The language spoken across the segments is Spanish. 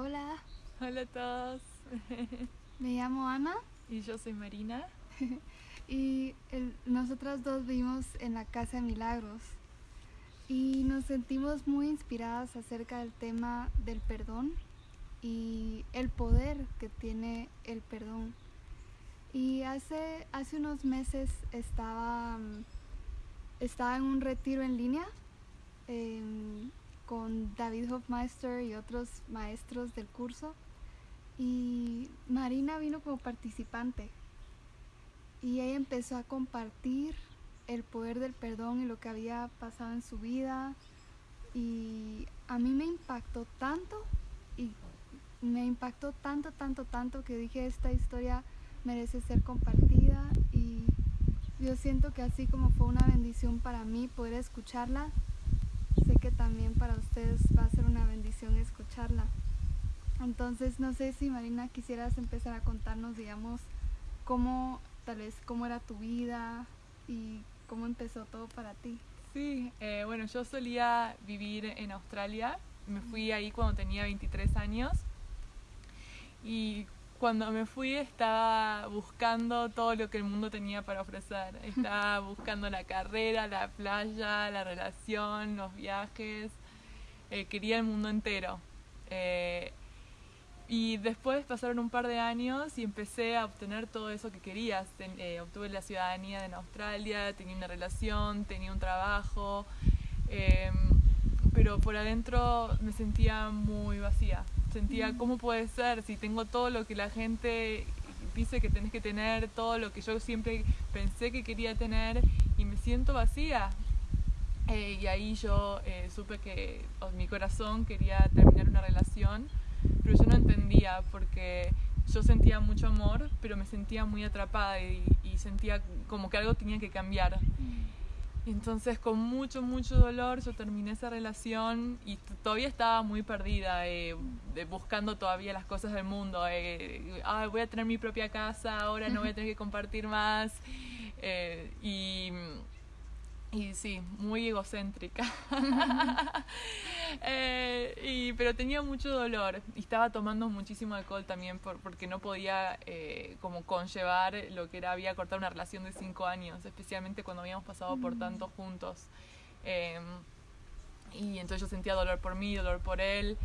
Hola, Hola a todos. me llamo Ana Y yo soy Marina. y el- nosotras dos vivimos en la Casa de Milagros y nos sentimos muy inspiradas acerca del tema del perdón y el poder que tiene el perdón. Y hace, hace unos meses estaba, estaba en un retiro en línea em, con David Hofmeister y otros maestros del curso. Y Marina vino como participante. Y ella empezó a compartir el poder del perdón y lo que había pasado en su vida. Y a mí me impactó tanto y me impactó tanto, tanto, tanto que dije esta historia merece ser compartida y yo siento que así como fue una bendición para mí poder escucharla, sé que también para ustedes va a ser una bendición escucharla. Entonces, no sé si Marina quisieras empezar a contarnos, digamos, cómo, tal vez, cómo era tu vida y cómo empezó todo para ti. Sí, eh, bueno, yo solía vivir en Australia. Me fui ahí cuando tenía 23 años. Y cuando me fui estaba buscando todo lo que el mundo tenía para ofrecer. Estaba buscando la carrera, la playa, la relación, los viajes. Eh, quería el mundo entero. Eh, y después pasaron un par de años y empecé a obtener todo eso que quería. Ten- eh, obtuve la ciudadanía en Australia, tenía una relación, tenía un trabajo, eh, pero por adentro me sentía muy vacía. Sentía, ¿cómo puede ser si tengo todo lo que la gente dice que tenés que tener, todo lo que yo siempre pensé que quería tener y me siento vacía? Eh, y ahí yo eh, supe que oh, mi corazón quería terminar una relación, pero yo no entendía porque yo sentía mucho amor, pero me sentía muy atrapada y, y sentía como que algo tenía que cambiar. Y entonces con mucho, mucho dolor yo terminé esa relación y todavía estaba muy perdida, eh, de- buscando todavía las cosas del mundo. "Ay, voy a tener mi propia casa, ahora no voy a tener que compartir más. eh, y, y sí, muy egocéntrica. Eh, y, pero tenía mucho dolor y estaba tomando muchísimo alcohol también por- porque no podía eh, como conllevar lo que era había cortado una relación de cinco años, especialmente cuando habíamos pasado por tanto juntos. Eh, y entonces yo sentía dolor por mí, dolor por él.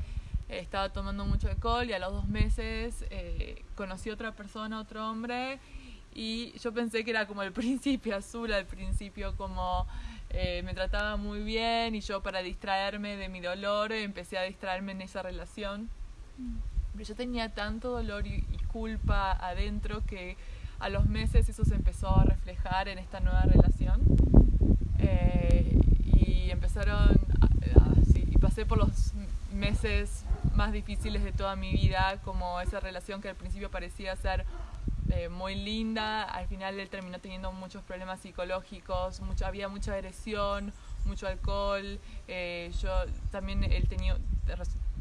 Estaba tomando mucho alcohol y a los dos meses eh, conocí a otra persona, otro hombre, y yo pensé que era como el príncipe azul al principio, como eh, me trataba muy bien y yo para distraerme de mi dolor empecé a distraerme en esa relación. Pero yo tenía tanto dolor y, culpa adentro que a los meses eso se empezó a reflejar en esta nueva relación. Eh, y empezaron, y pasé por los meses más difíciles de toda mi vida, como esa relación que al principio parecía ser eh, muy linda, al final él terminó teniendo muchos problemas psicológicos, había mucha agresión, mucho alcohol, eh, yo también él tenía,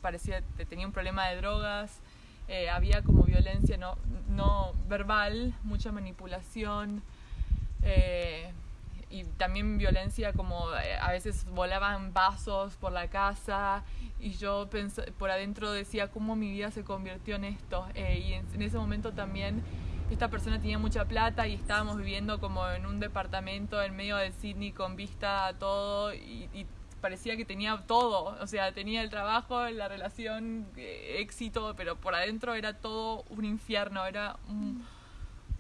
parecía, tenía un problema de drogas, eh, había como violencia no, no verbal, mucha manipulación. y también violencia como a veces volaban vasos por la casa. Y yo por adentro decía cómo mi vida se convirtió en esto y en ese momento también esta persona tenía mucha plata y estábamos viviendo como en un departamento en medio de Sydney con vista a todo y, parecía que tenía todo, o sea, tenía el trabajo, la relación, eh, éxito, pero por adentro era todo un infierno, era un,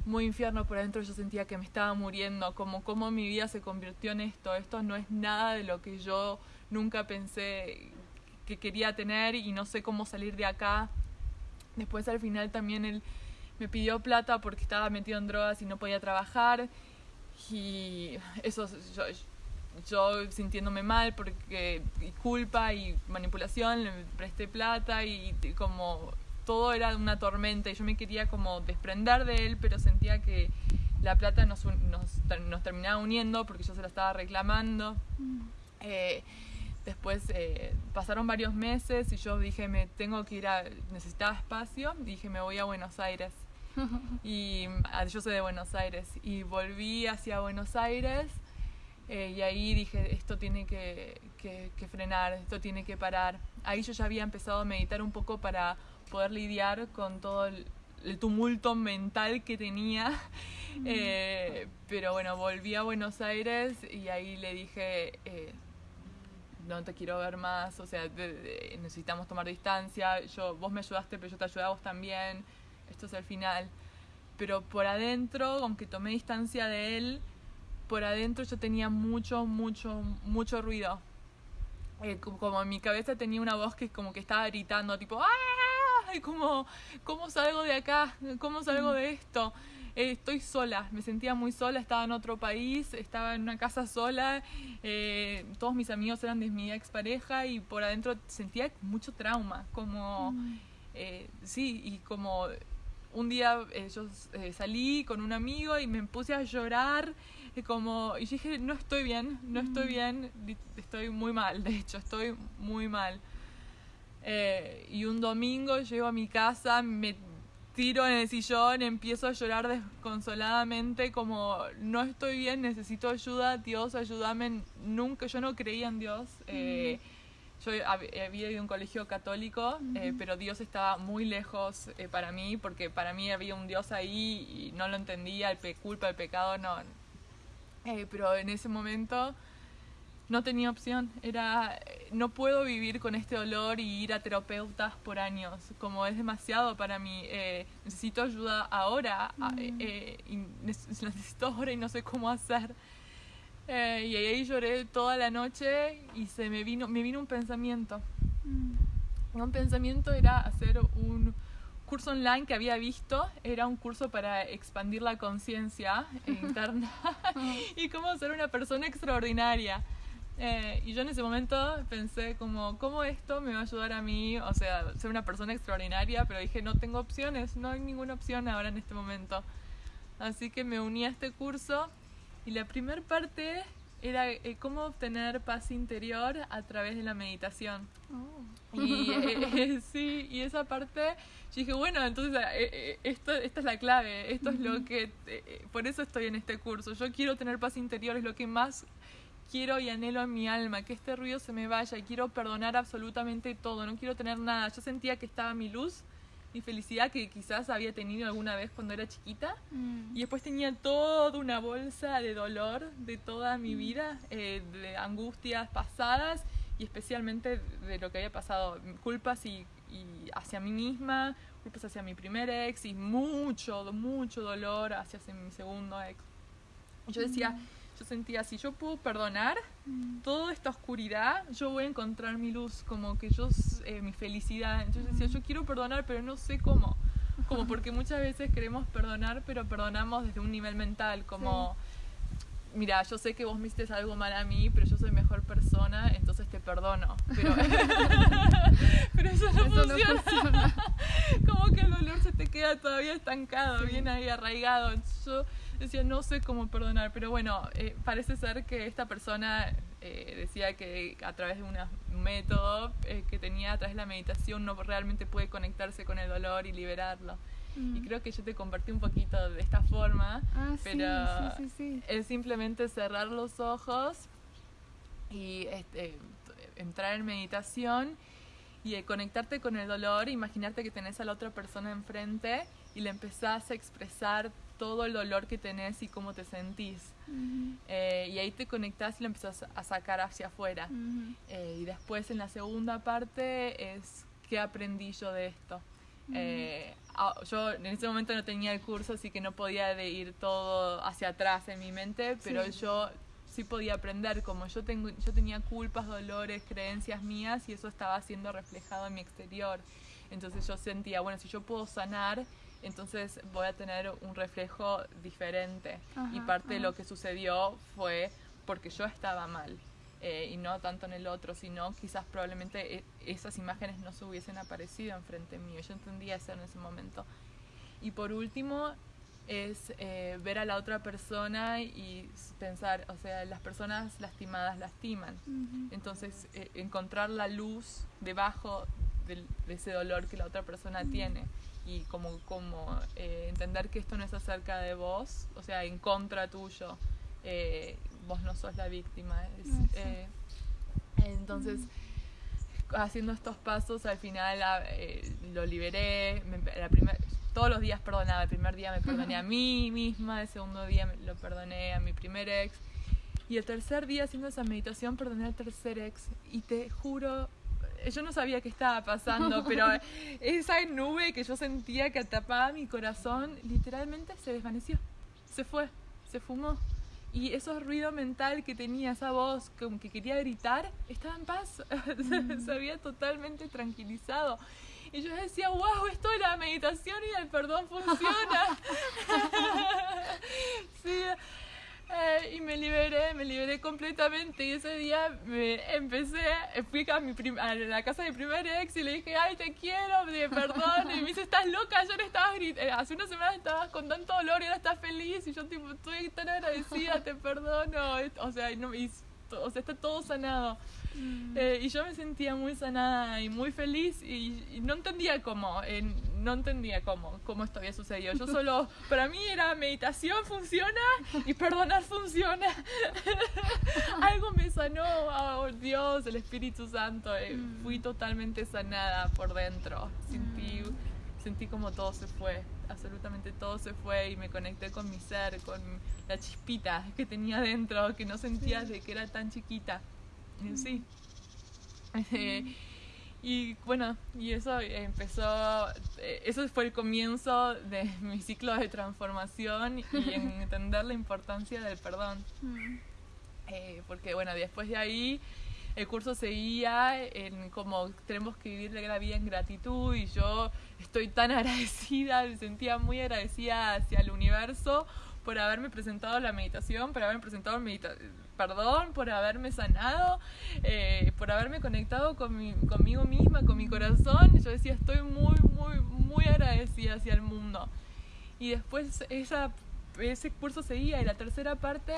muy infierno por adentro, yo sentía que me estaba muriendo, como cómo mi vida se convirtió en esto, esto no es nada de lo que yo nunca pensé que quería tener y no sé cómo salir de acá. Después al final también él me pidió plata porque estaba metido en drogas y no podía trabajar. Y eso yo, yo sintiéndome mal porque y culpa y manipulación le presté plata y como todo era una tormenta y yo me quería como desprender de él pero sentía que la plata nos, nos, nos terminaba uniendo porque yo se la estaba reclamando. Eh, después eh, pasaron varios meses y yo dije me tengo que ir a necesitaba espacio dije me voy a Buenos Aires y ah, yo soy de Buenos Aires y volví hacia Buenos Aires Eh, y ahí dije, esto tiene que, que, que, frenar, esto tiene que parar. Ahí yo ya había empezado a meditar un poco para poder lidiar con todo el, el tumulto mental que tenía. Eh, pero bueno, volví a Buenos Aires y ahí le dije, eh, no te quiero ver más, o sea, de, de, necesitamos tomar distancia, yo, vos me ayudaste, pero yo te ayudé a vos también, esto es el final. Pero por adentro, aunque tomé distancia de él, por adentro yo tenía mucho, mucho, mucho ruido. Eh, como en mi cabeza tenía una voz que como que estaba gritando, tipo, ¡ah! Y como, ¿cómo salgo de acá? ¿Cómo salgo de esto? Eh, estoy sola, me sentía muy sola, estaba en otro país, estaba en una casa sola, eh, todos mis amigos eran de mi expareja y por adentro sentía mucho trauma, como, mm. eh, sí, y como un día yo salí con un amigo y me puse a llorar, como, y dije, no estoy bien, no estoy bien, estoy muy mal, de hecho, estoy muy mal. Eh, y un domingo llego a mi casa, me tiro en el sillón, empiezo a llorar desconsoladamente como no estoy bien, necesito ayuda, Dios ayúdame. Nunca, yo no creía en Dios. Eh, yo había ido a un colegio católico, eh, pero Dios estaba muy lejos eh, para mí, porque para mí había un Dios ahí y no lo entendía, el pe culpa, el pecado, no. Eh, pero en ese momento no tenía opción. Era, no puedo vivir con este dolor y ir a terapeutas por años, como es demasiado para mí. Eh, necesito ayuda ahora, mm. eh, y necesito ahora y no sé cómo hacer. Eh, y ahí lloré toda la noche y se me vino, me vino un pensamiento. Mm. Un pensamiento era hacer un curso online que había visto, era un curso para expandir la conciencia interna y cómo ser una persona extraordinaria. Eh, y yo en ese momento pensé como, ¿cómo esto me va a ayudar a mí? O sea, ser una persona extraordinaria, pero dije, no tengo opciones, no hay ninguna opción ahora en este momento. Así que me uní a este curso y la primera parte era eh, cómo obtener paz interior a través de la meditación. Oh. Y eh, sí, y esa parte, yo dije, bueno, entonces esto, esta es la clave, esto es lo que, por eso estoy en este curso. Yo quiero tener paz interior, es lo que más quiero y anhelo en mi alma que este ruido se me vaya y quiero perdonar absolutamente todo, no quiero tener nada. Yo sentía que estaba mi luz, mi felicidad que quizás había tenido alguna vez cuando era chiquita mm. y después tenía toda una bolsa de dolor de toda mi mm. vida, eh, de angustias pasadas y especialmente de lo que había pasado, culpas y, y hacia mí misma, culpas hacia mi primer ex y mucho, mucho dolor hacia mi segundo ex. Yo decía, mm yo sentía, si yo puedo perdonar mm. toda esta oscuridad, yo voy a encontrar mi luz, como que yo, eh, mi felicidad. Entonces decía, yo quiero perdonar, pero no sé cómo. Como porque muchas veces queremos perdonar, pero perdonamos desde un nivel mental, como... Mira, yo sé que vos me hiciste algo mal a mí, pero yo soy mejor persona, entonces te perdono. Pero, pero eso, no, funciona. como que el dolor se te queda todavía estancado, bien ahí arraigado. Yo decía, no sé cómo perdonar, pero bueno, eh, parece ser que esta persona eh, decía que a través de un método eh, que tenía a través de la meditación no realmente puede conectarse con el dolor y liberarlo. Y mm. creo que yo te compartí un poquito de esta forma, ah, pero sí, sí, es simplemente cerrar los ojos y este, entrar en meditación y conectarte con el dolor, imaginarte que tenés a la otra persona enfrente y le empezás a expresar todo el dolor que tenés y cómo te sentís. eh, y ahí te conectás y lo empezás a sacar hacia afuera. eh, y después en la segunda parte es qué aprendí yo de esto. Eh, yo en ese momento no tenía el curso, así que no podía de ir todo hacia atrás en mi mente, pero sí. yo sí podía aprender, como yo, tengo, yo tenía culpas, dolores, creencias mías y eso estaba siendo reflejado en mi exterior. Entonces yo sentía, bueno, si yo puedo sanar, entonces voy a tener un reflejo diferente. Ajá, y parte ajá. de lo que sucedió fue porque yo estaba mal. Eh, y no tanto en el otro, sino quizás probablemente e esas imágenes no se hubiesen aparecido enfrente mío. Yo entendía eso en ese momento. Y por último, es eh, ver a la otra persona y pensar, o sea, las personas lastimadas lastiman. Uh -huh. Entonces, eh, encontrar la luz debajo de, de, ese dolor que la otra persona uh -huh. tiene y como, como eh, entender que esto no es acerca de vos, o sea, en contra tuyo. Eh, vos no sos la víctima. Es, sí. eh, entonces, haciendo estos pasos, al final ah, eh, lo liberé. me- la primer- todos los días perdonaba. El primer día me perdoné a mí misma, el segundo día me- lo perdoné a mi primer ex. Y el tercer día haciendo esa meditación perdoné al tercer ex. Y te juro, eh, yo no sabía qué estaba pasando, pero esa nube que yo sentía que atrapaba mi corazón, literalmente se desvaneció. Se fue, se fumó. Y ese ruido mental que tenía, esa voz como que quería gritar, estaba en paz. se había totalmente tranquilizado. Y yo decía, wow, esto de la meditación y del perdón funciona. sí. Eh, y me liberé, me liberé completamente. Y ese día me empecé, fui a, mi a la casa de mi primer ex y le dije, ay, te quiero, me perdón. Y me dice, estás loca, ayer estabas grit- eh, hace una semana estabas con tanto dolor y ahora estás feliz. Y yo, tipo, estoy tan agradecida, te perdono. O sea, no, y, o sea está todo sanado. Mm. Eh, y yo me sentía muy sanada y muy feliz y, y no entendía cómo, eh, no entendía cómo, cómo esto había sucedido. Yo solo, para mí era meditación funciona y perdonar funciona. Algo me sanó, oh, Dios, el Espíritu Santo. eh, Mm. Fui totalmente sanada por dentro. Sentí, sentí como todo se fue, absolutamente todo se fue y me conecté con mi ser, con la chispita que tenía dentro, que no sentía de que era tan chiquita. Y Sí. Eh, y bueno, y eso empezó, eh, eso fue el comienzo de mi ciclo de transformación y en entender la importancia del perdón. Mm. Eh, porque bueno, después de ahí el curso seguía en como tenemos que vivir la vida en gratitud y yo estoy tan agradecida, me sentía muy agradecida hacia el universo por haberme presentado la meditación, por haberme presentado medita perdón, por haberme sanado, eh, por haberme conectado con mi- conmigo misma, con mi corazón. Yo decía, estoy muy, muy, muy agradecida hacia el mundo. Y después esa, ese curso seguía y la tercera parte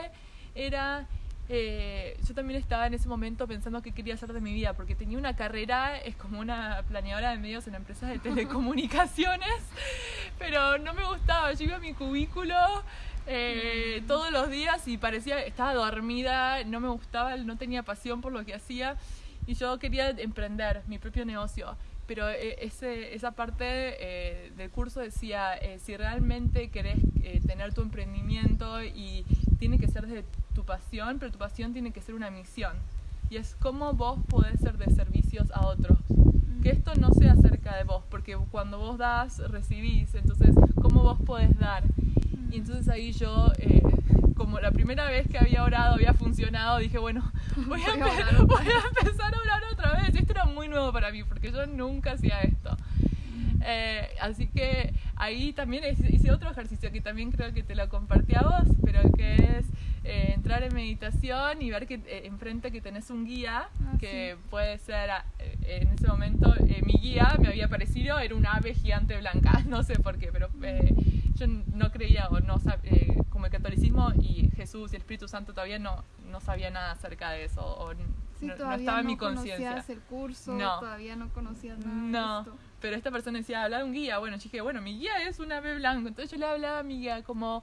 era... eh, yo también estaba en ese momento pensando qué quería hacer de mi vida, porque tenía una carrera, es como una planeadora de medios en empresas de telecomunicaciones, pero no me gustaba. Yo iba a mi cubículo eh, todos los días y parecía, estaba dormida, no me gustaba, no tenía pasión por lo que hacía y yo quería emprender mi propio negocio. Pero eh, ese, esa parte eh, del curso decía, eh, si realmente querés eh, tener tu emprendimiento y tiene que ser de tu pasión, pero tu pasión tiene que ser una misión. Y es cómo vos podés ser de servicios a otros. Que esto no sea acerca de vos, porque cuando vos das, recibís. Entonces, ¿cómo vos podés dar? Y entonces ahí yo, eh, como la primera vez que había orado había funcionado, dije, bueno, voy a, Voy a empezar a orar otra vez. Esto era muy nuevo para mí, porque yo nunca hacía esto. Eh, así que ahí también hice otro ejercicio que también creo que te lo compartí a vos, pero que es eh, entrar en meditación y ver que eh, enfrente que tenés un guía, Ah, que puede ser, ah, eh, en ese momento mi guía me había parecido, era un ave gigante blanca, no sé por qué, pero eh, yo no creía o no eh, como el catolicismo y Jesús y el Espíritu Santo todavía no, no sabía nada acerca de eso, o Sí, no, no estaba en no mi conciencia. conocías el curso, No. todavía no conocías nada No. de esto. Pero esta persona decía, habla de un guía. Bueno, yo dije, bueno, mi guía es un ave blanco. Entonces yo le hablaba a mi guía como,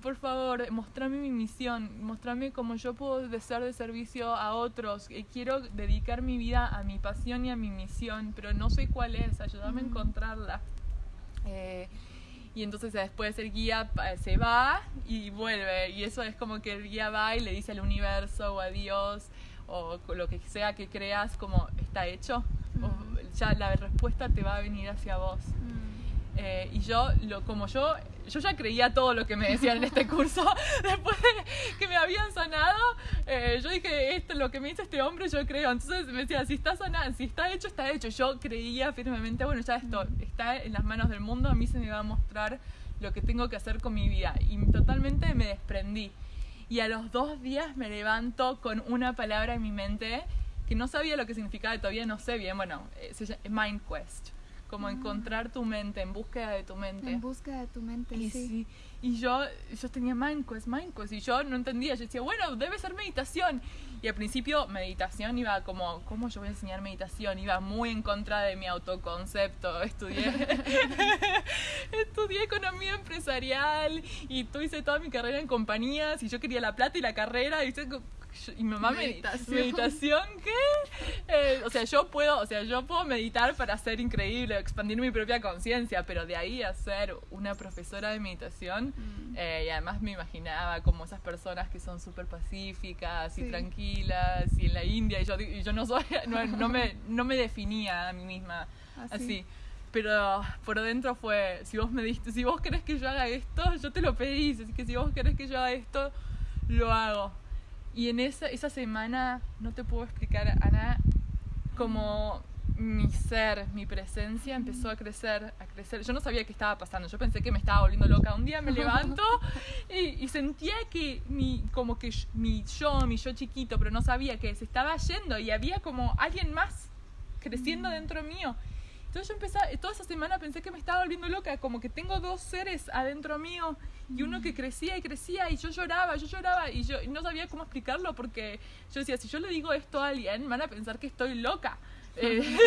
por favor, mostrame mi misión, mostrame cómo yo puedo ser de servicio a otros. Eh, quiero dedicar mi vida a mi pasión y a mi misión, pero no sé cuál es, ayúdame a encontrarla. Eh, y entonces después el guía pa- se va y vuelve. Y eso es como que el guía va y le dice al universo o a Dios o lo que sea que creas como está hecho. Ujú. ya la respuesta te va a venir hacia vos. Mm. Eh, y yo, lo, como yo, yo ya creía todo lo que me decían en este curso, después de que me habían sanado, eh, yo dije, esto lo que me dice este hombre, yo creo. Entonces me decía, si está sanado, si está hecho, está hecho. Yo creía firmemente, bueno, ya esto está en las manos del mundo, a mí se me va a mostrar lo que tengo que hacer con mi vida. Y totalmente me desprendí. Y a los dos días me levanto con una palabra en mi mente que no sabía lo que significaba, y todavía no sé bien, bueno, eh, se llama Mind Quest. como encontrar tu mente, en búsqueda de tu mente. En búsqueda de tu mente, Y, sí. sí, y yo, yo tenía Mindquest, Mindquest, y yo no entendía. Yo decía, bueno, debe ser meditación. Y al principio, meditación iba como, ¿cómo yo voy a enseñar meditación? Iba muy en contra de mi autoconcepto. Estudié, estudié economía empresarial y tú hice toda mi carrera en compañías y yo quería la plata y la carrera. Y, yo- y mi mamá me Meditación. meditación qué Eh, o sea yo puedo o sea yo puedo meditar para ser increíble expandir mi propia conciencia pero de ahí a ser una profesora de meditación Mm. eh, y además me imaginaba como esas personas que son súper pacíficas y tranquilas y en la India y yo, y yo no soy no, no me no me definía a mí misma Así. así pero por dentro fue si vos me diste si vos querés que yo haga esto yo te lo pedís así que si vos querés que yo haga esto lo hago y en esa, esa semana, no te puedo explicar, Ana, como mi ser, mi presencia empezó a crecer, a crecer. Yo no sabía qué estaba pasando, yo pensé que me estaba volviendo loca. Un día me levanto y, y sentía que mi, como que mi yo, mi yo chiquito, pero no sabía que se estaba yendo y había como alguien más creciendo dentro mío. Entonces yo empecé, toda esa semana pensé que me estaba volviendo loca, como que tengo dos seres adentro mío y uno que crecía y crecía y yo lloraba, yo lloraba y yo y no sabía cómo explicarlo porque yo decía, si yo le digo esto a alguien, van a pensar que estoy loca. Eh, Entonces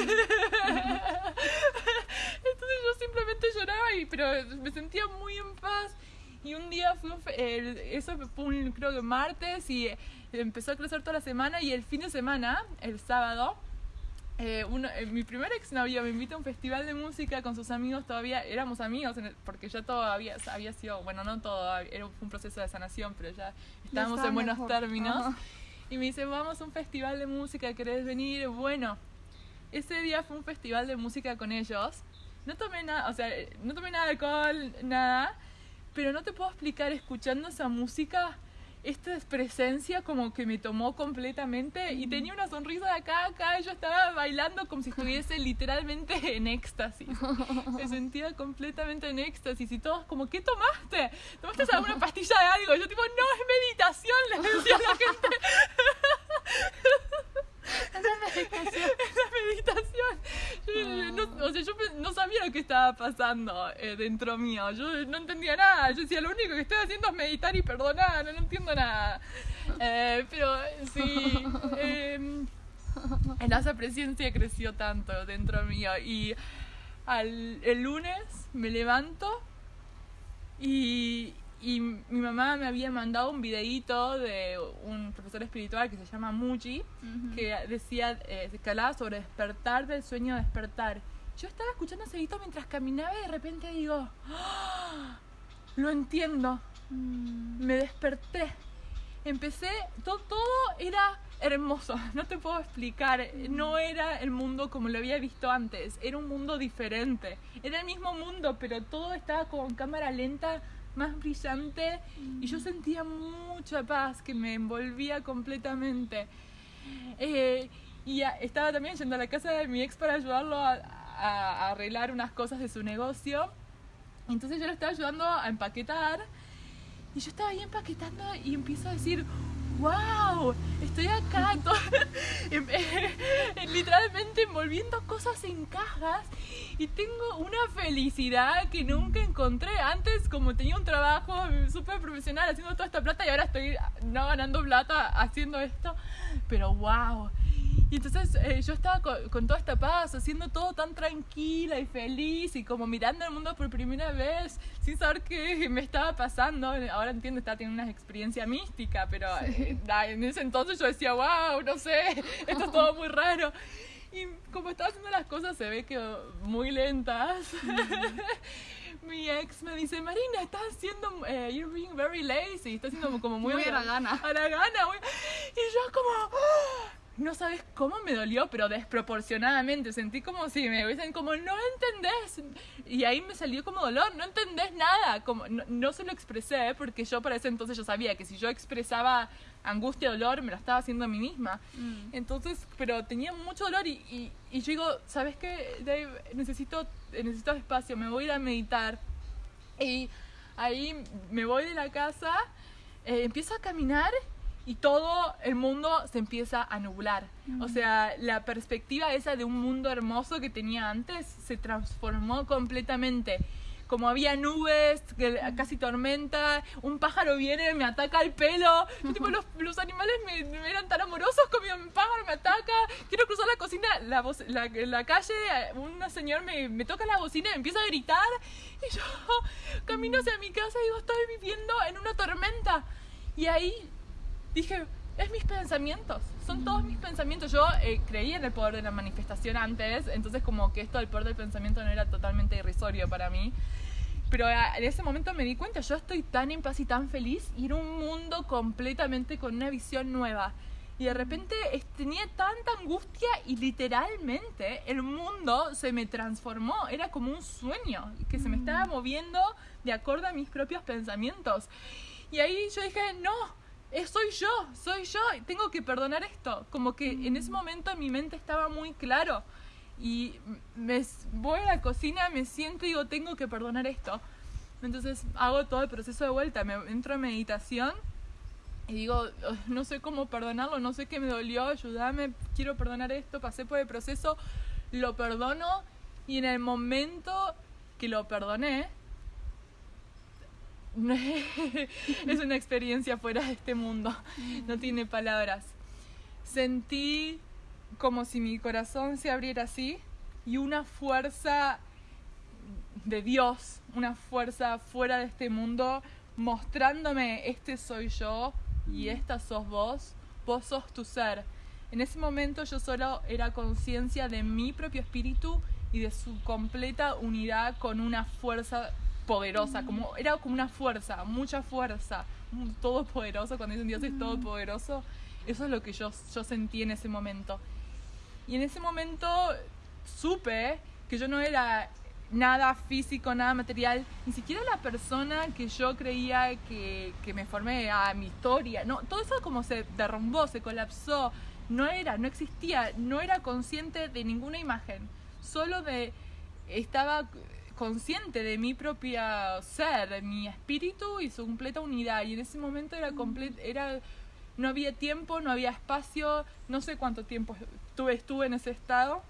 yo simplemente lloraba, y, pero me sentía muy en paz. Y un día fue un eh, eso fue un, creo que martes y empezó a crecer toda la semana y el fin de semana, el sábado, eh, uno- eh, mi primer exnovio me invita a un festival de música con sus amigos, todavía éramos amigos, el- porque ya todo había, había sido, bueno, no todo, era un, proceso de sanación, pero ya estábamos en buenos mejor. términos. Ajá. Y me dice, vamos a un festival de música, ¿querés venir? Bueno, ese día fue un festival de música con ellos. No tomé nada, o sea, no tomé nada de alcohol, nada, pero no te puedo explicar escuchando esa música, esta presencia como que me tomó completamente y tenía una sonrisa de acá a acá y yo estaba bailando como si estuviese literalmente en éxtasis. Me sentía completamente en éxtasis y todos como, ¿qué tomaste? ¿Tomaste alguna pastilla de algo? Yo tipo, no, es meditación, les decía a la gente. Esa meditación. Yo, no, o sea, yo no sabía lo que estaba pasando eh, dentro mío. Yo no entendía nada. Yo decía, lo único que estoy haciendo es meditar y perdonar. No, no entiendo nada. Eh, pero sí. eh, esa presencia creció tanto dentro mío. Y al, el lunes me levanto y, y mi mamá me había mandado un videíto de un profesor espiritual que se llama Muji Ujú. que decía eh, que hablaba sobre despertar del sueño despertar. Yo estaba escuchando ese grito mientras caminaba y de repente digo, ¡Ah! lo entiendo, Mm. me desperté. Empecé, todo, todo era hermoso, no te puedo explicar, no era el mundo como lo había visto antes, era un mundo diferente, era el mismo mundo, pero todo estaba con cámara lenta, más brillante, y yo sentía mucha paz que me envolvía completamente. Eh, y a- estaba también yendo a la casa de mi ex para ayudarlo a, a- a arreglar unas cosas de su negocio. Entonces yo lo estaba ayudando a empaquetar. Y yo estaba ahí empaquetando y empiezo a decir, wow, estoy acá, literalmente envolviendo cosas en cajas y tengo una felicidad que nunca encontré. Antes, como tenía un trabajo súper profesional haciendo toda esta plata y ahora estoy no ganando plata haciendo esto, pero wow. Y entonces eh, yo estaba con, con toda esta paz, haciendo todo tan tranquila y feliz y como mirando el mundo por primera vez, sin saber qué me estaba pasando. Ahora entiendo, estaba teniendo una experiencia mística, pero eh, da, en ese entonces yo decía, wow, no sé, esto es todo muy raro. Y como estaba haciendo las cosas, se ve que muy lentas. Mi ex me dice, Marina, estás haciendo, eh, you're being very lazy, estás haciendo como, muy, Muy a la gana. a la gana, muy- Y yo como, ¡ah! No sabes cómo me dolió, pero desproporcionadamente. Sentí como si me hubiesen como, no entendés. Y ahí me salió como dolor, no entendés nada. Como, no, no se lo expresé porque yo para ese entonces yo sabía que si yo expresaba angustia, dolor, me lo estaba haciendo a mí misma. Mm. Entonces, pero tenía mucho dolor y, y, y yo digo, ¿sabes qué, Dave? Necesito, necesito espacio, me voy a ir a meditar. Y ahí me voy de la casa, eh, empiezo a caminar y todo el mundo se empieza a nublar. O sea, la perspectiva esa de un mundo hermoso que tenía antes se transformó completamente. Como había nubes, casi tormenta, un pájaro viene, me ataca el pelo. tipo, los, los animales me, eran tan amorosos como un pájaro me ataca. Quiero cruzar la cocina, la, la, la calle, un señor me, me toca la bocina y empieza a gritar. Y yo camino hacia mi casa y digo, estoy viviendo en una tormenta. Y ahí dije, es mis pensamientos, son todos mis pensamientos. Yo eh, creía en el poder de la manifestación antes, entonces como que esto del poder del pensamiento no era totalmente irrisorio para mí. Pero ah, en ese momento me di cuenta, yo estoy tan en paz y tan feliz y era un mundo completamente con una visión nueva. Y de repente tenía tanta angustia y literalmente el mundo se me transformó, era como un sueño que se me estaba moviendo de acuerdo a mis propios pensamientos. Y ahí yo dije, no, eh, soy yo, soy yo, tengo que perdonar esto. Como que en ese momento mi mente estaba muy claro. Y me voy a la cocina, me siento y digo, tengo que perdonar esto. Entonces hago todo el proceso de vuelta, me entro en meditación y digo, no sé cómo perdonarlo, no sé qué me dolió, ayúdame, quiero perdonar esto, pasé por el proceso, lo perdono y en el momento que lo perdoné, es una experiencia fuera de este mundo, no tiene palabras. Sentí como si mi corazón se abriera así y una fuerza de Dios, una fuerza fuera de este mundo, mostrándome, este soy yo y esta sos vos, vos sos tu ser. En ese momento yo solo era conciencia de mi propio espíritu y de su completa unidad con una fuerza poderosa, como era como una fuerza, mucha fuerza, todopoderoso, cuando dicen Dios es todopoderoso, eso es lo que yo, yo sentí en ese momento. Y en ese momento supe que yo no era nada físico, nada material, ni siquiera la persona que yo creía que, que me formé a mi historia, no, todo eso como se derrumbó, se colapsó, no era, no existía, no era consciente de ninguna imagen, solo de, estaba consciente de mi propia ser, de mi espíritu y su completa unidad. Y en ese momento era completo, era, no había tiempo, no había espacio, no sé cuánto tiempo estuve, estuve en ese estado.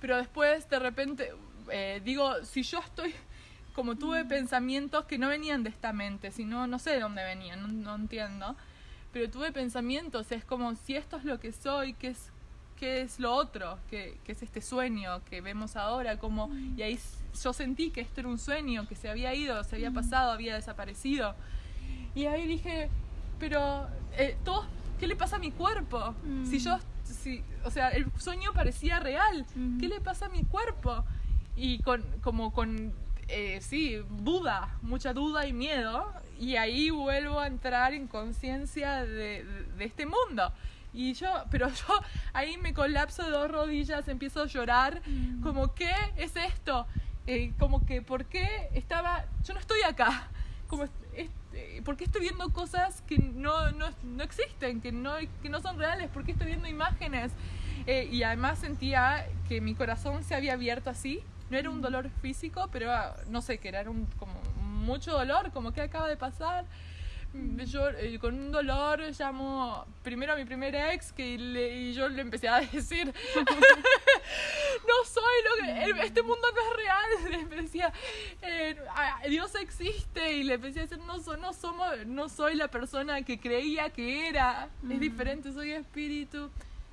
Pero después, de repente, eh, digo, si yo estoy, como tuve pensamientos que no venían de esta mente, sino, no sé de dónde venían, no, no entiendo. Pero tuve pensamientos, es como si esto es lo que soy, que es qué es lo otro, qué, es este sueño que vemos ahora, como, y ahí yo sentí que esto era un sueño, que se había ido, se había pasado, había desaparecido. Y ahí dije, pero, eh, todo, ¿qué le pasa a mi cuerpo? Si yo, si, o sea, el sueño parecía real, ¿qué le pasa a mi cuerpo? Y con, como con, eh, sí, duda, mucha duda y miedo, y ahí vuelvo a entrar en conciencia de, de este mundo. Y yo, pero yo ahí me colapso de dos rodillas, empiezo a llorar, mm. como, ¿qué es esto? Eh, como que, ¿por qué estaba, yo no estoy acá? Como, este, ¿Por qué estoy viendo cosas que no, no, no, existen, que no, que no son reales? ¿Por qué estoy viendo imágenes? Eh, y además sentía que mi corazón se había abierto así. No era un mm. dolor físico, pero no sé, que era un, como mucho dolor, como que acaba de pasar yo eh, con un dolor llamo primero a mi primer ex que le, y yo le empecé a decir no soy lo que este mundo no es real le decía eh, Dios existe y le empecé a decir no, no somos no soy la persona que creía que era es mm. diferente soy espíritu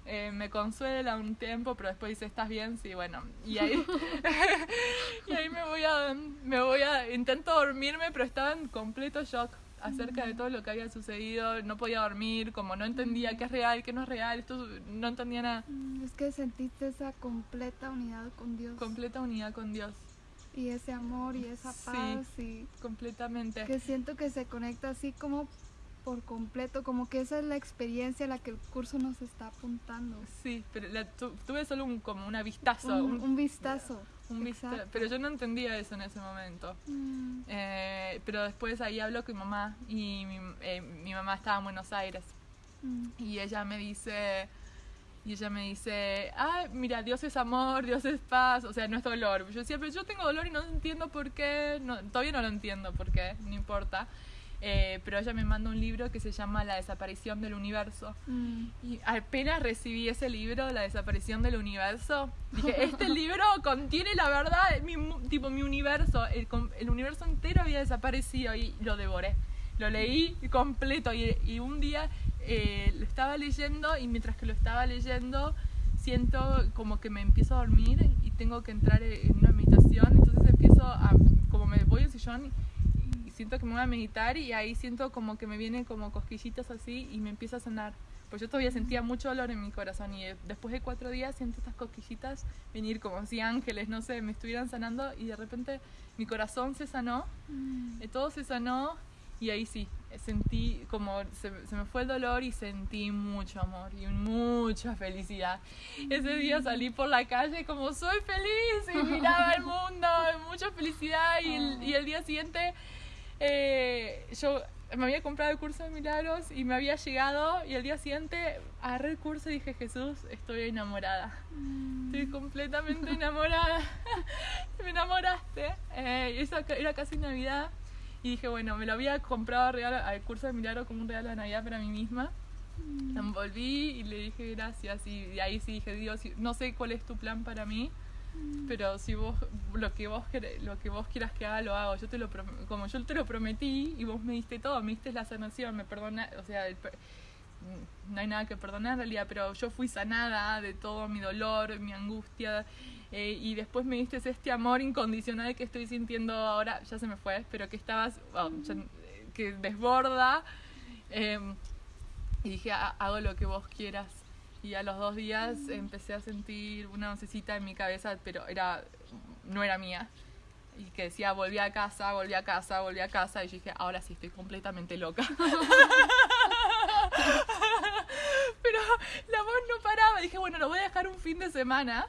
eh, me consuela un tiempo, pero después dice, ¿estás bien? Sí, bueno. Y ahí, y ahí me voy a, me voy a, intento dormirme, pero estaba en completo shock acerca de todo lo que había sucedido, no podía dormir, como no entendía qué es real, qué no es real, esto no entendía nada. Mm, es que sentiste esa completa unidad con Dios. Completa unidad con Dios. Y ese amor y esa paz sí, completamente. Que siento que se conecta así como por completo, como que esa es la experiencia a la que el curso nos está apuntando. Sí, pero tuve solo un, como una vistazo. Un, vistazo. Un. Pero yo no entendía eso en ese momento. Mm. Eh, pero después ahí habló con mi mamá y mi, eh, mi mamá estaba en Buenos Aires. Mm. Y ella me dice... Y ella me dice, ah, mira, Dios es amor, Dios es paz, o sea, no es dolor. Yo decía, pero yo tengo dolor y no entiendo por qué, no, todavía no lo entiendo por qué, no importa. Eh, pero ella me manda un libro que se llama La desaparición del universo. Mm. Y apenas recibí ese libro, La desaparición del universo, dije, este libro contiene la verdad, mi, tipo mi universo, el, el universo entero había desaparecido y lo devoré. Lo leí completo y, y un día eh, lo estaba leyendo y mientras que lo estaba leyendo siento como que me empiezo a dormir y tengo que entrar en una meditación, entonces empiezo a, como me voy al sillón siento que me voy a meditar y ahí siento como que me vienen como cosquillitas así y me empieza a sanar. Pues yo todavía sentía mucho dolor en mi corazón y eh, después de cuatro días siento estas cosquillitas venir como si ángeles, no sé, me estuvieran sanando y de repente mi corazón se sanó, Mm. eh, todo se sanó y ahí sí, eh, sentí como se, se me fue el dolor y sentí mucho amor y mucha felicidad. Ese día salí por la calle como soy feliz y miraba el mundo, mucha felicidad y el, y el día siguiente eh, yo me había comprado el curso de milagros y me había llegado y el día siguiente agarré el curso y dije Jesús, estoy enamorada. Estoy completamente enamorada. me enamoraste. Eh, y esa era casi Navidad. Y dije, bueno, me lo había comprado regalo, al curso de milagro como un regalo de Navidad para mí misma. La envolví y le dije gracias. Y de ahí sí dije, Dios, no sé cuál es tu plan para mí, pero si vos lo que vos lo que vos quieras que haga lo hago. Yo te lo como yo te lo prometí y vos me diste todo, me diste la sanación, me perdona, o sea, el per- no hay nada que perdonar en realidad, pero yo fui sanada de todo mi dolor, mi angustia, eh, y después me diste este amor incondicional que estoy sintiendo ahora, ya se me fue, pero que estabas, bueno, ya- que desborda, eh, y dije, "Ha- hago lo que vos quieras. Y a los dos días empecé a sentir una vocecita en mi cabeza, pero era no era mía. Y que decía, volví a casa, volví a casa, volví a casa. Y yo dije, ahora sí, estoy completamente loca. pero la voz no paraba. Dije, bueno, lo voy a dejar un fin de semana.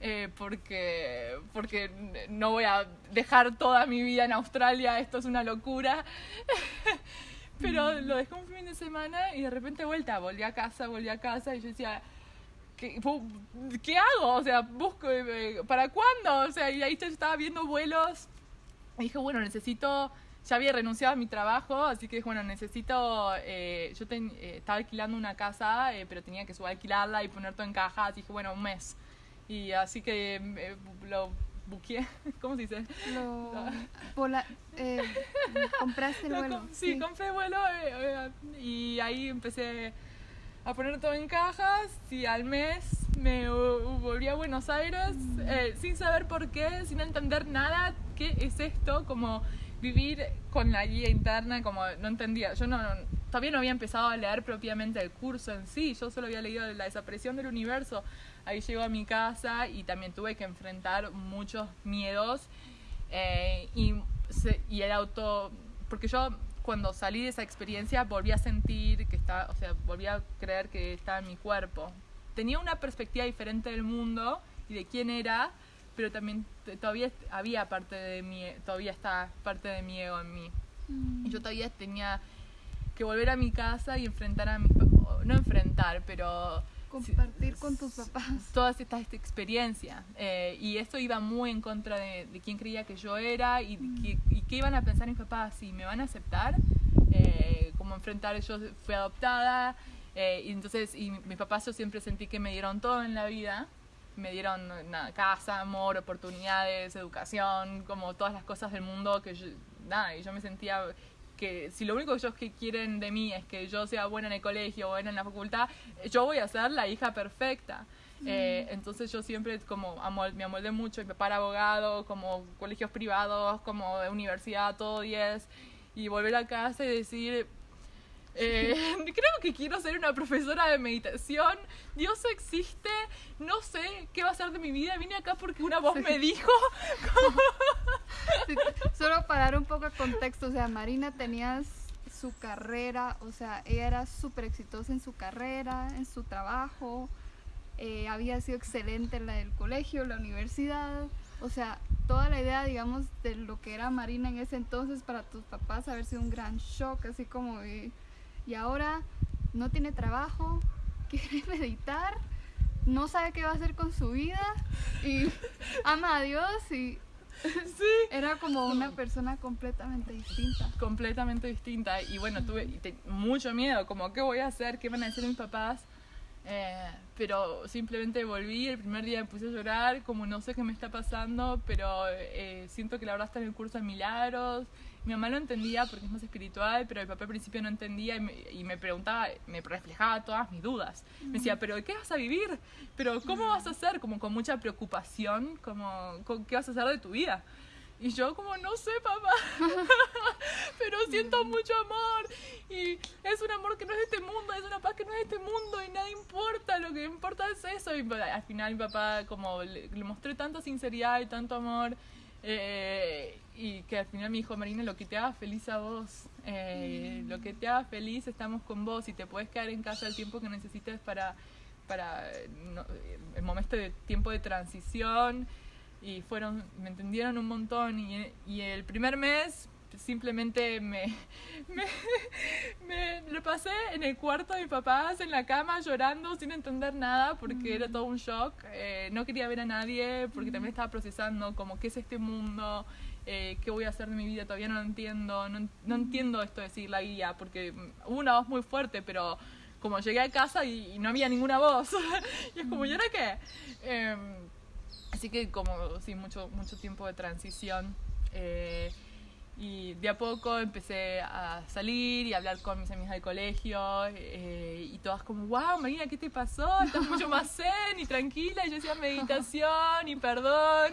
eh, porque, porque no voy a dejar toda mi vida en Australia, esto es una locura. Pero lo dejé un fin de semana y de repente vuelta, volví a casa, volví a casa y yo decía, ¿qué, ¿qué hago? O sea, busco, eh, ¿para cuándo? O sea, y ahí yo estaba viendo vuelos y dije, bueno, necesito, ya había renunciado a mi trabajo, así que bueno, necesito, eh, yo ten- eh, estaba alquilando una casa, eh, pero tenía que subalquilarla y poner todo en caja, así que bueno, un mes. Y así que eh, lo buqueé, ¿cómo se dice? Lo, pola- eh, compraste el Lo vuelo. com- sí, compré vuelo eh, eh, y ahí empecé a poner todo en cajas y al mes me uh, volví a Buenos Aires eh, sin saber por qué, sin entender nada, qué es esto, como vivir con la guía interna, como no entendía, yo no, no- todavía no había empezado a leer propiamente el curso en sí, yo solo había leído la desaparición del universo, ahí llego a mi casa y también tuve que enfrentar muchos miedos eh, y, se- y el auto, porque yo cuando salí de esa experiencia volví a sentir que estaba, o sea, volví a creer que estaba en mi cuerpo. Tenía una perspectiva diferente del mundo y de quién era, pero también todavía había parte de mi, todavía está parte de mi ego en mí. Mm. Y yo todavía tenía que volver a mi casa y enfrentar a mis, no enfrentar, pero Compartir con tus papás. todas estas esta experiencia eh, y esto iba muy en contra de, de quién creía que yo era y, que- y qué iban a pensar mis papás si me van a aceptar eh, como enfrentar yo fui adoptada eh, y entonces y mis papás yo siempre sentí que me dieron todo en la vida me dieron nada, casa amor oportunidades educación como todas las cosas del mundo que yo, nada y yo me sentía que si lo único que ellos que quieren de mí es que yo sea buena en el colegio, buena en la facultad, yo voy a ser la hija perfecta. Eh, entonces yo siempre como amol- me amoldé mucho, mi papá era abogado, como colegios privados, como de universidad, todo 10, y volver a casa y decir, eh, creo que quiero ser una profesora de meditación, Dios existe, no sé qué va a ser de mi vida, vine acá porque una voz me dijo, Sí, Solo para dar un poco de contexto, o sea, Marina tenía su carrera, o sea, ella era súper exitosa en su carrera, en su trabajo, eh, había sido excelente en la del colegio, la universidad, o sea, toda la idea, digamos, de lo que era Marina en ese entonces para tus papás haber sido un gran shock, así como, y ahora no tiene trabajo, quiere meditar, no sabe qué va a hacer con su vida y ama a Dios y Sí. Era como una persona completamente distinta. Completamente distinta. Y bueno, tuve te- mucho miedo, como, ¿qué voy a hacer? ¿Qué van a decir mis papás? Eh, pero simplemente volví, el primer día me puse a llorar, como no sé qué me está pasando, pero eh, siento que la verdad está en el curso de milagros. Mi mamá lo entendía porque es más espiritual, pero mi papá al principio no entendía y me, y me preguntaba, me reflejaba todas mis dudas. Me decía, ¿pero qué vas a vivir? ¿Pero cómo vas a hacer? Como con mucha preocupación, como, ¿qué vas a hacer de tu vida? Y yo como, no sé, papá, pero siento mucho amor. Y es un amor que no es de este mundo, es una paz que no es de este mundo y nada importa, lo que importa es eso. Y al final mi papá como le, le mostré tanta sinceridad y tanto amor. eh, y que al final me dijo, Marina, lo que te haga feliz a vos, eh, lo que te haga feliz, estamos con vos y te puedes quedar en casa el tiempo que necesites para, para no- el momento de tiempo de transición y fueron, me entendieron un montón y, y el primer mes simplemente me, me, me lo pasé en el cuarto de mis papás, en la cama, llorando sin entender nada porque era todo un shock. Eh, no quería ver a nadie porque también estaba procesando como qué es este mundo, eh, qué voy a hacer de mi vida, todavía no lo entiendo, no, no entiendo esto de seguir la guía porque mm, hubo una voz muy fuerte, pero como llegué a casa y, y no había ninguna voz, y es como, ¿y ahora qué? Em, Así que como, sí, mucho, mucho tiempo de transición. eh, y de a poco empecé a salir y a hablar con mis amigas del colegio eh, y todas como, wow, Marina, ¿qué te pasó? Estás mucho más zen y tranquila. Y yo decía meditación y perdón.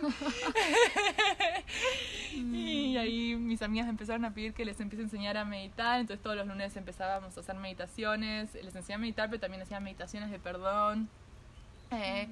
y ahí mis amigas empezaron a pedir que les empiece a enseñar a meditar. Entonces todos los lunes empezábamos a hacer meditaciones. Les enseñé a meditar, pero también hacía meditaciones de perdón. Eh,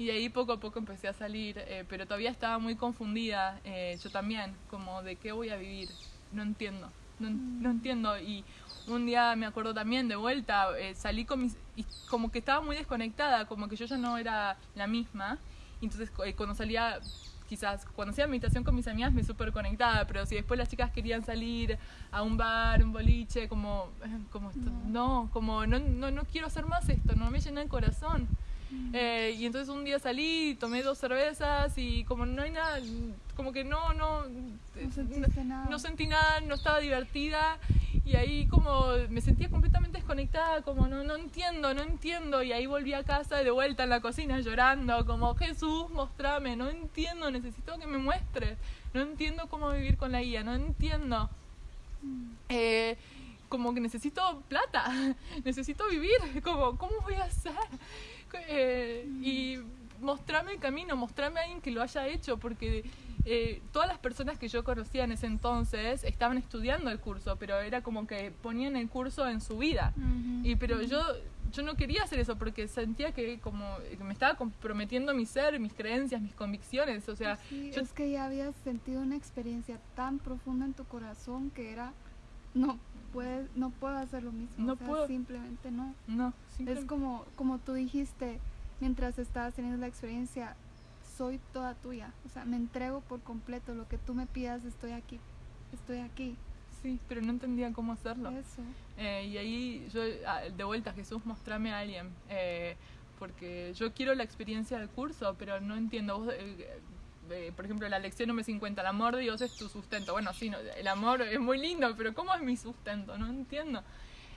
y de ahí poco a poco empecé a salir, eh, pero todavía estaba muy confundida, eh, yo también, como de qué voy a vivir, no entiendo, no, no entiendo. Y un día me acuerdo también de vuelta, eh, salí con mis... y como que estaba muy desconectada, como que yo ya no era la misma. Entonces eh, cuando salía, quizás cuando hacía meditación con mis amigas me súper conectada, pero si después las chicas querían salir a un bar, un boliche, como, eh, como esto, no, como no, no, no quiero hacer más esto, no me llena el corazón. Eh, y entonces un día salí, tomé dos cervezas y como no hay nada, como que no, no, nada. no sentí nada, no estaba divertida y ahí como me sentía completamente desconectada, como no, no entiendo, no entiendo y ahí volví a casa de vuelta en la cocina llorando, como Jesús, mostrame, no entiendo, necesito que me muestres, no entiendo cómo vivir con la guía, no entiendo. Eh, como que necesito plata, necesito vivir, como, ¿cómo voy a hacer? Eh, y mostrame el camino, mostrame a alguien que lo haya hecho, porque eh, todas las personas que yo conocía en ese entonces estaban estudiando el curso, pero era como que ponían el curso en su vida. Y pero yo yo no quería hacer eso porque sentía que como que me estaba comprometiendo mi ser, mis creencias, mis convicciones, o sea, Sí, yo- es que ya habías sentido una experiencia tan profunda en tu corazón que era no puedes no puedo hacer lo mismo No o sea, puedo. simplemente no no, es simplemente- como como tú dijiste mientras estabas teniendo la experiencia soy toda tuya o sea me entrego por completo lo que tú me pidas estoy aquí estoy aquí sí, pero no entendía cómo hacerlo. eso Eh, y ahí yo, ah, de vuelta, Jesús, mostrame a alguien. eh, porque yo quiero la experiencia del curso, pero no entiendo. Vos, eh, eh, por ejemplo, la lección número 50, el amor de Dios es tu sustento. Bueno, sí, no, el amor es muy lindo, pero ¿cómo es mi sustento? No entiendo.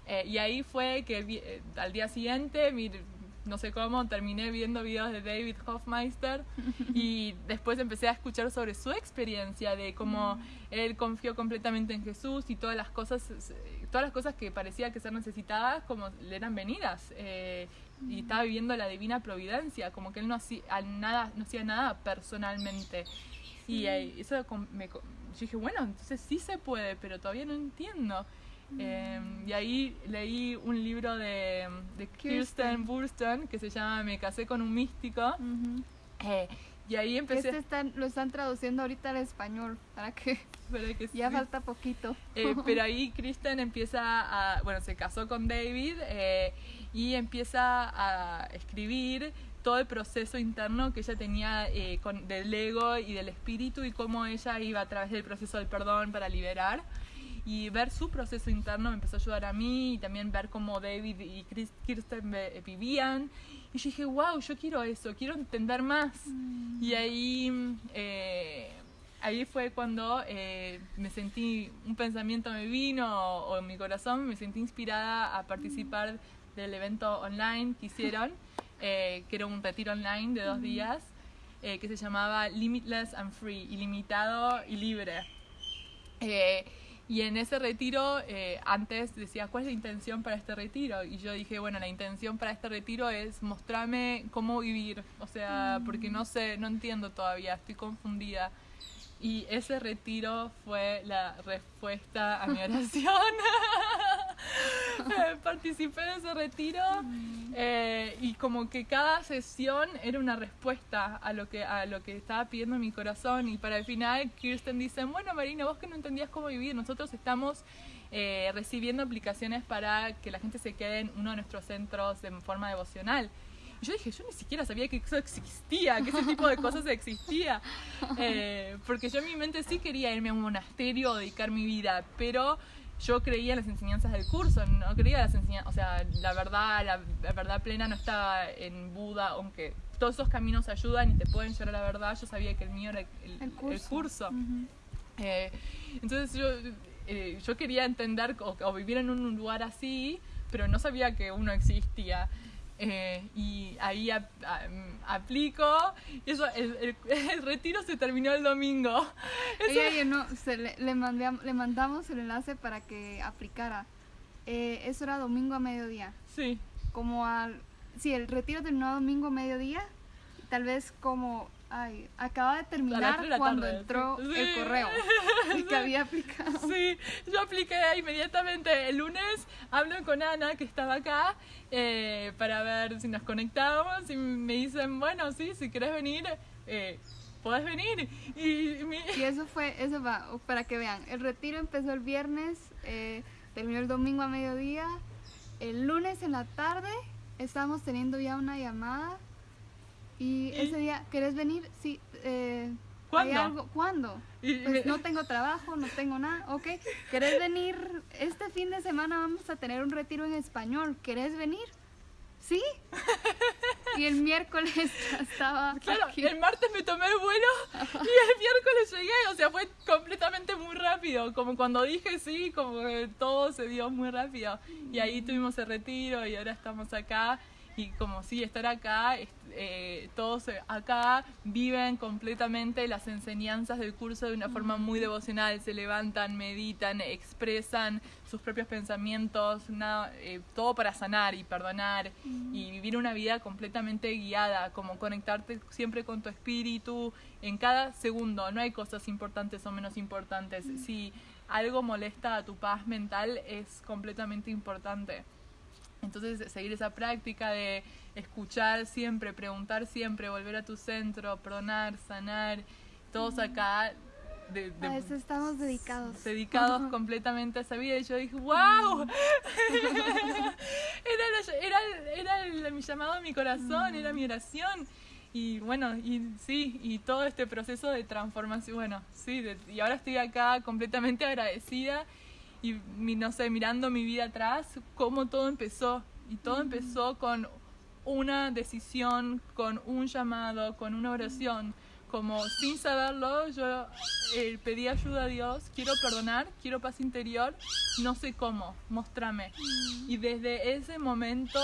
Eh, y ahí fue que eh, al día siguiente, mir- no sé cómo, terminé viendo videos de David Hofmeister y después empecé a escuchar sobre su experiencia de cómo él confió completamente en Jesús y todas las cosas, todas las cosas que parecía que ser necesitadas como le eran venidas eh, y estaba viviendo la divina providencia, como que él no hacía nada, no hacía nada personalmente. Y eh, eso me, yo dije bueno entonces sí se puede pero todavía no entiendo Eh, y ahí leí un libro de, de Kirsten. Burston que se llama Me casé con un místico Ujú. eh, y ahí empecé este están, lo están traduciendo ahorita al español para que para que ya sí. falta poquito Eh, pero ahí Kristen empieza a, bueno, se casó con David eh, y empieza a escribir todo el proceso interno que ella tenía eh, con, del ego y del espíritu y cómo ella iba a través del proceso del perdón para liberar. Y ver su proceso interno me empezó a ayudar a mí y también ver cómo David y Chris- Kirsten ve- vivían. Y yo dije, wow, yo quiero eso, quiero entender más. Y ahí, eh, ahí fue cuando eh, me sentí, un pensamiento me vino o, en mi corazón, me sentí inspirada a participar del evento online que hicieron, eh, que era un retiro online de dos días, eh, que se llamaba Limitless and Free, ilimitado y libre. Y en ese retiro, eh, antes decía, ¿cuál es la intención para este retiro? Y yo dije, bueno, la intención para este retiro es mostrarme cómo vivir. O sea, porque no sé, no entiendo todavía, estoy confundida. Y ese retiro fue la respuesta a mi oración. Participé de ese retiro eh, y como que cada sesión era una respuesta a lo que a lo que estaba pidiendo mi corazón y para el final Kirsten dice, bueno Marina, vos que no entendías cómo vivir, nosotros estamos eh, recibiendo aplicaciones para que la gente se quede en uno de nuestros centros de forma devocional. Yo dije, yo ni siquiera sabía que eso existía, que ese tipo de cosas existía. Eh, porque yo en mi mente sí quería irme a un monasterio, dedicar mi vida, pero yo creía en las enseñanzas del curso, no creía en las enseñanzas, o sea, la verdad, la, verdad plena no estaba en Buda, aunque todos esos caminos ayudan y te pueden llevar a la verdad, yo sabía que el mío era el, curso. Eh, entonces yo, eh, yo quería entender o, vivir en un lugar así, pero no sabía que uno existía. Eh, y ahí aplico. Y eso el, retiro se terminó el domingo. No, se le, le, le, mandamos el enlace para que aplicara. Eh, eso era domingo a mediodía. Sí. Como al sí el retiro terminó domingo a mediodía. Tal vez como Ay, acaba de terminar cuando entró el correo que había aplicado. Sí, yo apliqué inmediatamente. El lunes hablo con Ana, que estaba acá, eh, para ver si nos conectábamos y me dicen, bueno, sí, si quieres venir, eh, puedes venir. Y, y, eso fue, eso va, para que vean, el retiro empezó el viernes, eh, terminó el domingo a mediodía, el lunes en la tarde estábamos teniendo ya una llamada y, ese día, ¿querés venir? Sí. Eh, ¿Cuándo? algo? ¿Cuándo? Pues no tengo trabajo, no tengo nada. Ok, ¿querés venir? Este fin de semana vamos a tener un retiro en español. ¿Querés venir? ¿Sí? Y el miércoles ya estaba. Claro, el martes me tomé el vuelo y el miércoles llegué. O sea, fue completamente muy rápido. Como cuando dije sí, como que todo se dio muy rápido. Y ahí tuvimos el retiro y ahora estamos acá y como sí, estar acá, eh, todos acá viven completamente las enseñanzas del curso de una forma muy devocional, se levantan, meditan, expresan sus propios pensamientos, eh, todo para sanar y perdonar y vivir una vida completamente guiada, como conectarte siempre con tu espíritu en cada segundo, no hay cosas importantes o menos importantes, si algo molesta a tu paz mental es completamente importante. Entonces, seguir esa práctica de escuchar siempre, preguntar siempre, volver a tu centro, pronar, sanar, todos acá. De, a eso estamos dedicados. Dedicados completamente a esa vida. Y yo dije, ¡wow! era, era, era mi llamado a mi corazón, era mi oración. Y bueno, y sí, y todo este proceso de transformación, bueno, sí, y ahora estoy acá completamente agradecida y no sé, mirando mi vida atrás, cómo todo empezó. Y todo empezó con una decisión, con un llamado, con una oración. Como sin saberlo, yo eh, pedí ayuda a Dios, quiero perdonar, quiero paz interior, no sé cómo, mostrame. Y desde ese momento,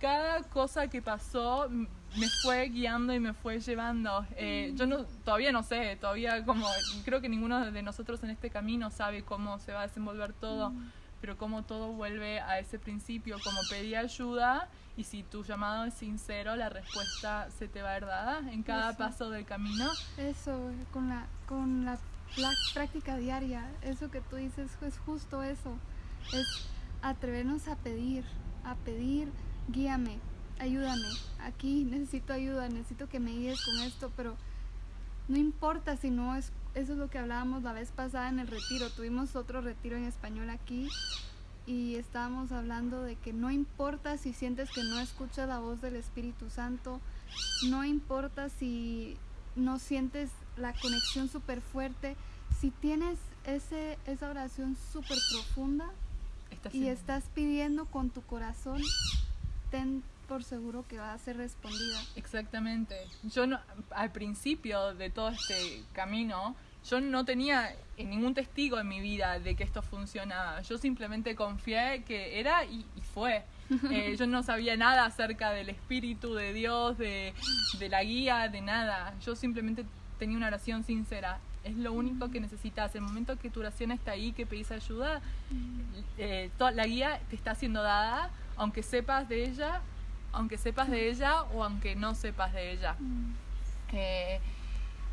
cada cosa que pasó me fue guiando y me fue llevando. Eh, yo no, todavía no sé, todavía como creo que ninguno de nosotros en este camino sabe cómo se va a desenvolver todo, mm. pero como todo vuelve a ese principio, como pedí ayuda y si tu llamado es sincero, la respuesta se te va a dar dada en cada paso del camino. Eso, con la, con la, la práctica diaria, eso que tú dices es justo eso, es atrevernos a pedir, a pedir, guíame, ayúdame, aquí necesito ayuda, necesito que me guíes con esto, pero no importa si no es, eso es lo que hablábamos la vez pasada en el retiro, tuvimos otro retiro en español aquí y estábamos hablando de que no importa si sientes que no escuchas la voz del Espíritu Santo, no importa si no sientes la conexión súper fuerte, si tienes ese, esa oración súper profunda y estás pidiendo con tu corazón, ten por seguro que va a ser respondida. Exactamente. Yo no, al principio de todo este camino, yo no tenía ningún testigo en mi vida de que esto funcionaba. Yo simplemente confié que era y, fue. Eh, yo no sabía nada acerca del Espíritu de Dios, de, de la guía, de nada. Yo simplemente tenía una oración sincera. Es lo único que necesitas. El momento que tu oración está ahí, que pedís ayuda, eh, la guía te está siendo dada, aunque sepas de ella, aunque sepas de ella o aunque no sepas de ella. Eh,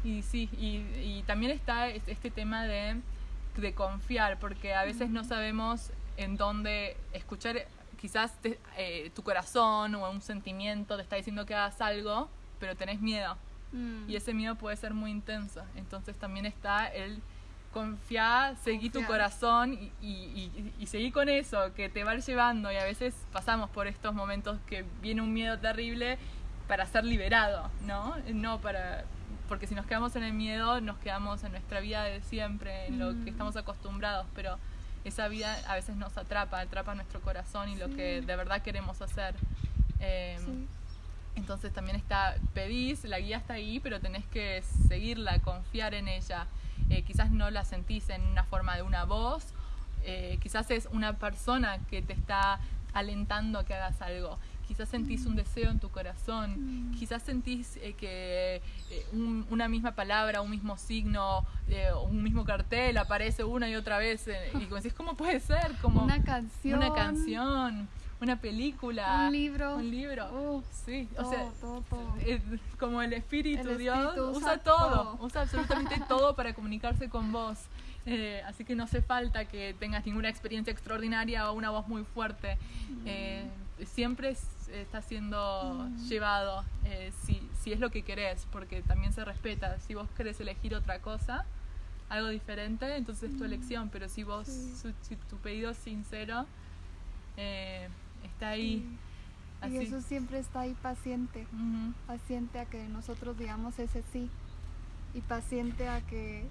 y sí, y, también está este tema de, de, confiar, porque a veces no sabemos en dónde escuchar, quizás eh, tu corazón o un sentimiento te está diciendo que hagas algo, pero tenés miedo. Mm. Y ese miedo puede ser muy intenso. Entonces también está el confiar, seguir tu corazón y, y, y, seguir con eso, que te va llevando. Y a veces pasamos por estos momentos que viene un miedo terrible para ser liberado, ¿no? No para... Porque si nos quedamos en el miedo, nos quedamos en nuestra vida de siempre, en lo que mm. estamos acostumbrados, pero esa vida a veces nos atrapa, atrapa nuestro corazón y lo que de verdad queremos hacer. Em, entonces también está, pedís, la guía está ahí, pero tenés que seguirla, confiar en ella. Eh, quizás no la sentís en una forma de una voz, eh, quizás es una persona que te está alentando a que hagas algo. Quizás sentís un deseo en tu corazón, mm. quizás sentís eh, que una misma palabra, un mismo signo, un mismo cartel aparece una y otra vez y decís, ¿cómo puede ser? Como una canción. Una canción una película, un libro, un libro, sí, o sea, como el espíritu, Dios usa, todo, usa absolutamente todo para comunicarse con vos. Eh, así que no hace falta que tengas ninguna experiencia extraordinaria o una voz muy fuerte. Eh, siempre está siendo mm. llevado eh, si, si es lo que querés, porque también se respeta. Si vos querés elegir otra cosa, algo diferente, entonces es tu mm. elección, pero si vos, si tu pedido es sincero, está ahí. Y eso siempre está ahí paciente, paciente a que nosotros digamos ese sí y paciente a que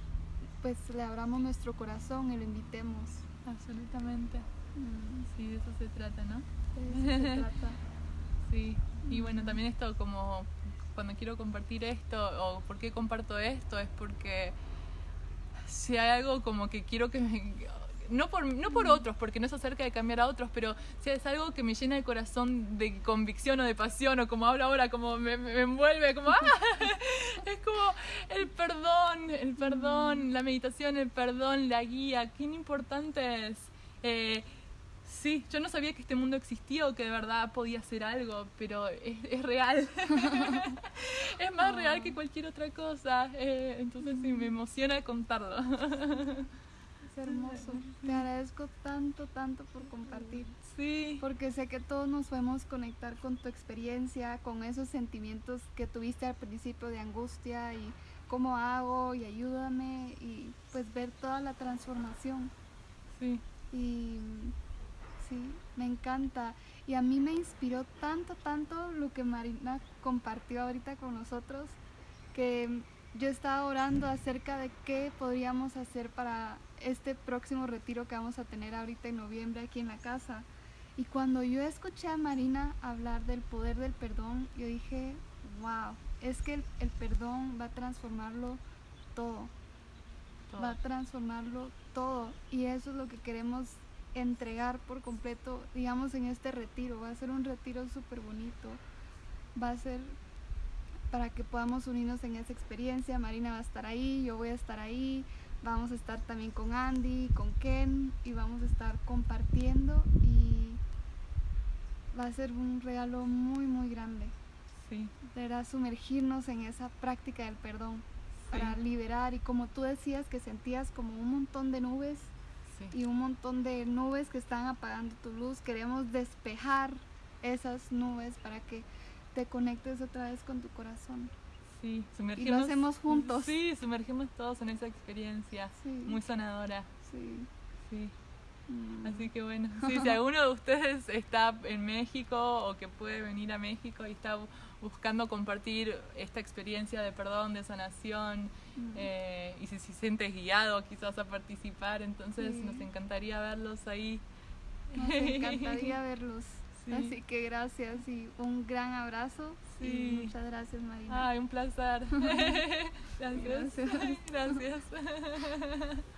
pues le abramos nuestro corazón y lo invitemos. Absolutamente. Mm. Sí, de eso se trata, ¿no? De eso se trata. sí, y bueno, también esto como cuando quiero compartir esto o por qué comparto esto es porque si hay algo como que quiero que me, no por, no por otros, porque no es acerca de cambiar a otros, pero si es algo que me llena el corazón de convicción o de pasión, o como hablo ahora, como me, envuelve, como, ¡ah! es como el perdón, el perdón, la meditación, el perdón, la guía, qué importante es. Eh, sí, yo no sabía que este mundo existía o que de verdad podía ser algo, pero es, real. es más real que cualquier otra cosa. Eh, entonces sí, me emociona contarlo hermoso. Te agradezco tanto, tanto por compartir. Sí. Porque sé que todos nos podemos conectar con tu experiencia, con esos sentimientos que tuviste al principio de angustia y cómo hago y ayúdame y pues ver toda la transformación. Sí. Y sí, me encanta. Y a mí me inspiró tanto, tanto lo que Marina compartió ahorita con nosotros, que yo estaba orando acerca de qué podríamos hacer para este próximo retiro que vamos a tener ahorita en noviembre aquí en la casa. Y cuando yo escuché a Marina hablar del poder del perdón, yo dije, wow, es que el, perdón va a transformarlo todo. Va a transformarlo todo. Y eso es lo que queremos entregar por completo, digamos, en este retiro. Va a ser un retiro súper bonito. Va a ser para que podamos unirnos en esa experiencia. Marina va a estar ahí, yo voy a estar ahí. Vamos a estar también con Andy, con Ken y vamos a estar compartiendo y va a ser un regalo muy muy grande. Sí. Deberá sumergirnos en esa práctica del perdón para liberar y como tú decías que sentías como un montón de nubes y un montón de nubes que están apagando tu luz, queremos despejar esas nubes para que te conectes otra vez con tu corazón. Sí, sumergimos. Y lo hacemos juntos. Sí, sumergimos todos en esa experiencia muy sanadora. Sí. Sí. Mm. Así que bueno, sí, si alguno de ustedes está en México o que puede venir a México y está buscando compartir esta experiencia de perdón, de sanación, mm. eh, y si se siente guiado quizás a participar, entonces nos encantaría verlos ahí. Nos encantaría verlos. Así que gracias y un gran abrazo. Sí. muchas gracias, Marina. Ay, un placer. gracias. gracias.